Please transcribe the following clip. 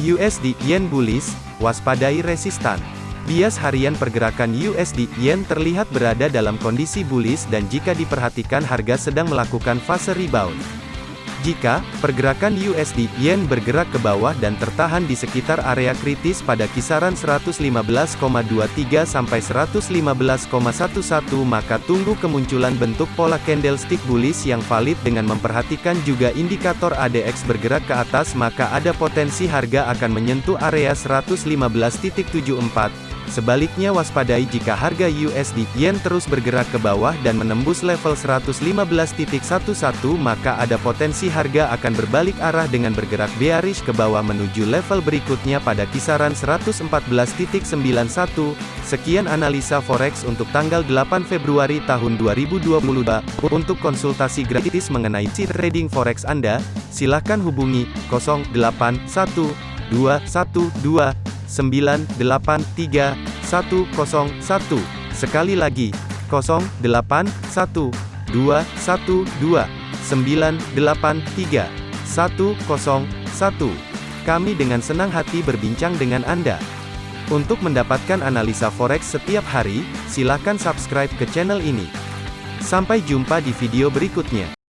USD Yen bullish, waspadai resistan. Bias harian pergerakan USD Yen terlihat berada dalam kondisi bullish dan jika diperhatikan harga sedang melakukan fase rebound. Jika pergerakan USD Yen bergerak ke bawah dan tertahan di sekitar area kritis pada kisaran 115,23 sampai 115,11 maka tunggu kemunculan bentuk pola candlestick bullish yang valid dengan memperhatikan juga indikator ADX bergerak ke atas maka ada potensi harga akan menyentuh area 115.74 Sebaliknya waspadai jika harga USD Yen terus bergerak ke bawah dan menembus level 115.11 maka ada potensi harga akan berbalik arah dengan bergerak bearish ke bawah menuju level berikutnya pada kisaran 114.91. Sekian analisa forex untuk tanggal 8 Februari tahun 2022. Untuk konsultasi gratis mengenai trading forex Anda, silakan hubungi 081212 983 101. Sekali lagi, 081 212 983 101. Kami dengan senang hati berbincang dengan Anda. Untuk mendapatkan analisa forex setiap hari, silakan subscribe ke channel ini. Sampai jumpa di video berikutnya.